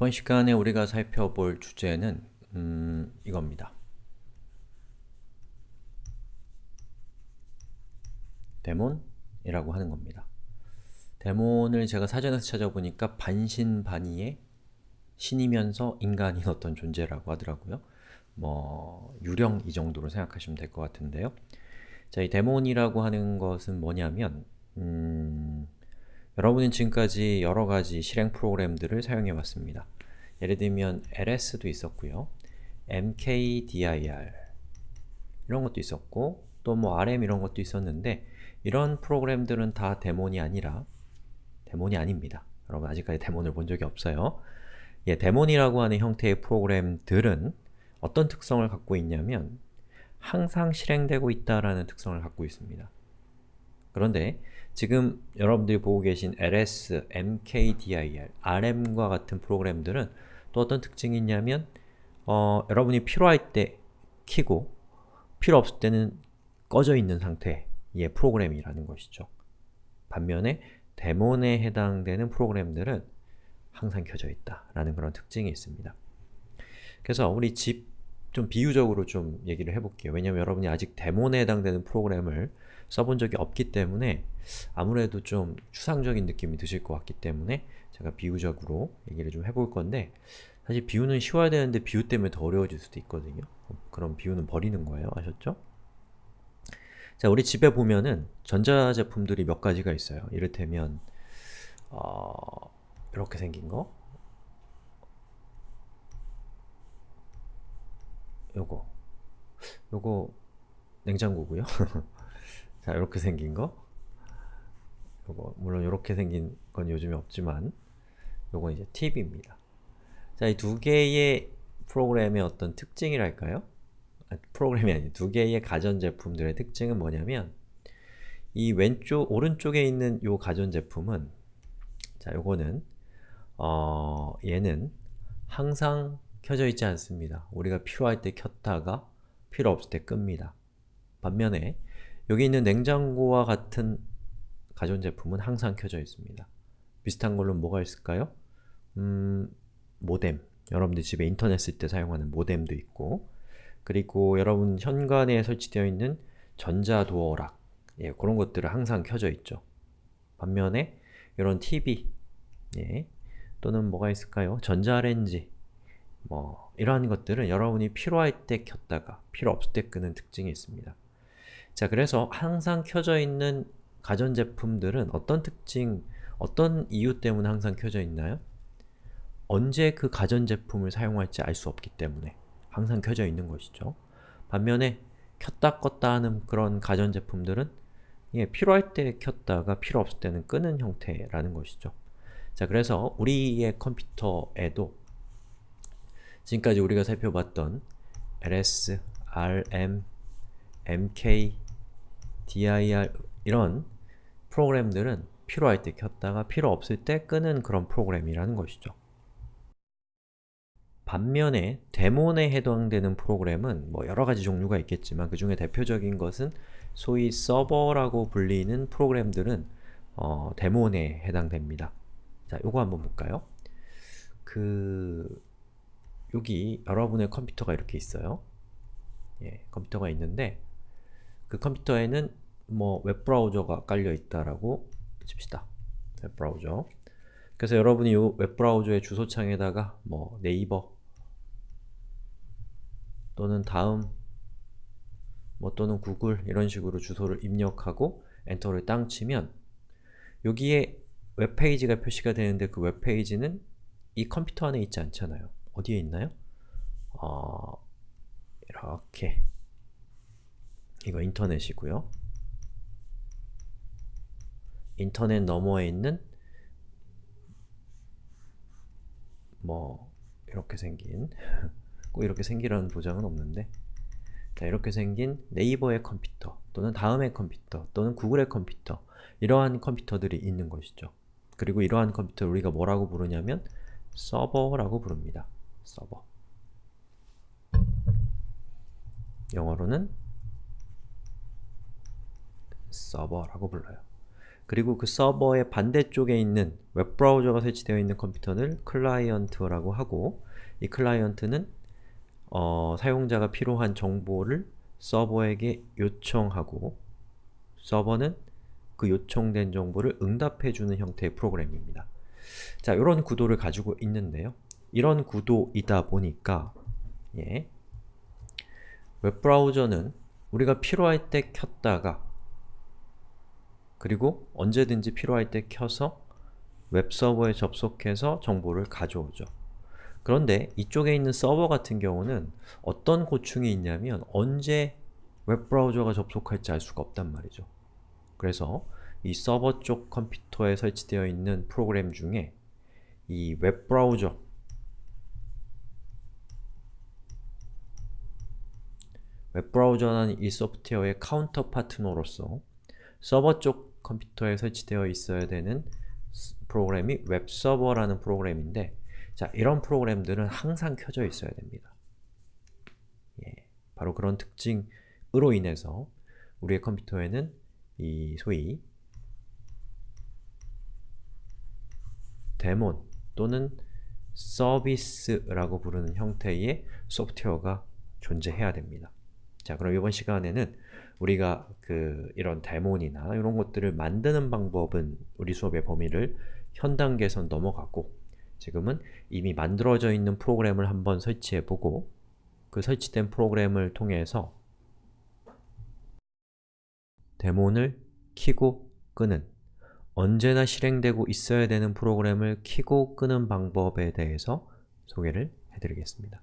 이번 시간에 우리가 살펴볼 주제는 음, 이겁니다. 데몬이라고 하는 겁니다. 데몬을 제가 사전에서 찾아보니까 반신반의의 신이면서 인간인 어떤 존재라고 하더라고요. 뭐 유령 이 정도로 생각하시면 될 것 같은데요. 자, 이 데몬이라고 하는 것은 뭐냐면 음, 여러분은 지금까지 여러가지 실행 프로그램들을 사용해 왔습니다. 예를 들면 ls도 있었고요. mkdir 이런 것도 있었고 또 뭐 rm 이런 것도 있었는데 이런 프로그램들은 다 데몬이 아니라 데몬이 아닙니다. 여러분 아직까지 데몬을 본 적이 없어요. 예, 데몬이라고 하는 형태의 프로그램들은 어떤 특성을 갖고 있냐면 항상 실행되고 있다라는 특성을 갖고 있습니다. 그런데 지금 여러분들이 보고 계신 ls, mkdir, rm과 같은 프로그램들은 또 어떤 특징이 있냐면 어, 여러분이 필요할 때 키고 필요 없을 때는 꺼져 있는 상태의 프로그램이라는 것이죠. 반면에 데몬에 해당되는 프로그램들은 항상 켜져 있다라는 그런 특징이 있습니다. 그래서 우리 집 좀 비유적으로 좀 얘기를 해볼게요. 왜냐면 여러분이 아직 데몬에 해당되는 프로그램을 써본 적이 없기 때문에 아무래도 좀 추상적인 느낌이 드실 것 같기 때문에 제가 비유적으로 얘기를 좀 해볼 건데 사실 비유는 쉬워야 되는데 비유 때문에 더 어려워질 수도 있거든요. 그럼 비유는 버리는 거예요. 아셨죠? 자, 우리 집에 보면은 전자제품들이 몇 가지가 있어요. 이를테면 어, 이렇게 생긴 거 요거 요거 냉장고고요. 자, 이렇게 생긴 거 요거 물론 이렇게 생긴 건 요즘에 없지만 요건 이제 TV입니다. 자, 이 두 개의 프로그램의 어떤 특징이랄까요? 아, 프로그램이 아니 두 개의 가전제품들의 특징은 뭐냐면 이 왼쪽, 오른쪽에 있는 요 가전제품은 자, 요거는 어, 얘는 항상 켜져 있지 않습니다. 우리가 필요할 때 켰다가 필요 없을 때 끕니다. 반면에 여기 있는 냉장고와 같은 가전제품은 항상 켜져 있습니다. 비슷한 걸로 뭐가 있을까요? 음, 모뎀. 여러분들 집에 인터넷 쓸 때 사용하는 모뎀도 있고 그리고 여러분 현관에 설치되어 있는 전자도어락 예, 그런 것들은 항상 켜져 있죠. 반면에 이런 TV 예, 또는 뭐가 있을까요? 전자레인지 뭐 이러한 것들은 여러분이 필요할 때 켰다가 필요 없을 때 끄는 특징이 있습니다. 자, 그래서 항상 켜져 있는 가전제품들은 어떤 특징, 어떤 이유 때문에 항상 켜져 있나요? 언제 그 가전제품을 사용할지 알 수 없기 때문에 항상 켜져 있는 것이죠. 반면에 켰다 껐다 하는 그런 가전제품들은 예, 필요할 때 켰다가 필요 없을 때는 끄는 형태라는 것이죠. 자, 그래서 우리의 컴퓨터에도 지금까지 우리가 살펴봤던 ls, rm, mk, dir 이런 프로그램들은 필요할 때 켰다가 필요 없을 때 끄는 그런 프로그램이라는 것이죠. 반면에 데몬에 해당되는 프로그램은 뭐 여러가지 종류가 있겠지만 그 중에 대표적인 것은 소위 서버라고 불리는 프로그램들은 어, 데몬에 해당됩니다. 자, 요거 한번 볼까요? 그... 여기 여러분의 컴퓨터가 이렇게 있어요. 예, 컴퓨터가 있는데 그 컴퓨터에는 뭐 웹브라우저가 깔려 있다라고 칩시다. 웹브라우저. 그래서 여러분이 이 웹브라우저의 주소창에다가 뭐 네이버 또는 다음 뭐 또는 구글 이런 식으로 주소를 입력하고 엔터를 땅 치면 여기에 웹페이지가 표시가 되는데 그 웹페이지는 이 컴퓨터 안에 있지 않잖아요. 어디에 있나요? 어, 이렇게 이거 인터넷이고요. 인터넷 너머에 있는 뭐 이렇게 생긴 꼭 이렇게 생기라는 보장은 없는데 자, 이렇게 생긴 네이버의 컴퓨터 또는 다음의 컴퓨터 또는 구글의 컴퓨터 이러한 컴퓨터들이 있는 것이죠. 그리고 이러한 컴퓨터를 우리가 뭐라고 부르냐면 서버라고 부릅니다. 서버 영어로는 서버라고 불러요. 그리고 그 서버의 반대쪽에 있는 웹브라우저가 설치되어 있는 컴퓨터를 클라이언트라고 하고 이 클라이언트는 어, 사용자가 필요한 정보를 서버에게 요청하고 서버는 그 요청된 정보를 응답해주는 형태의 프로그램입니다. 자, 이런 구도를 가지고 있는데요. 이런 구도이다 보니까 예, 웹브라우저는 우리가 필요할 때 켰다가 그리고 언제든지 필요할 때 켜서 웹서버에 접속해서 정보를 가져오죠. 그런데 이쪽에 있는 서버 같은 경우는 어떤 고충이 있냐면 언제 웹브라우저가 접속할지 알 수가 없단 말이죠. 그래서 이 서버 쪽 컴퓨터에 설치되어 있는 프로그램 중에 이 웹브라우저 웹브라우저는 이 소프트웨어의 counter partner로서 서버 쪽 컴퓨터에 설치되어 있어야 되는 프로그램이 웹서버라는 프로그램인데 자, 이런 프로그램들은 항상 켜져 있어야 됩니다. 예, 바로 그런 특징으로 인해서 우리의 컴퓨터에는 이 소위 daemon 또는 서비스라고 부르는 형태의 소프트웨어가 존재해야 됩니다. 자, 그럼 이번 시간에는 우리가 그 이런 데몬이나 이런 것들을 만드는 방법은 우리 수업의 범위를 현 단계에선 넘어가고 지금은 이미 만들어져 있는 프로그램을 한번 설치해보고 그 설치된 프로그램을 통해서 데몬을 키고 끄는 언제나 실행되고 있어야 되는 프로그램을 키고 끄는 방법에 대해서 소개를 해드리겠습니다.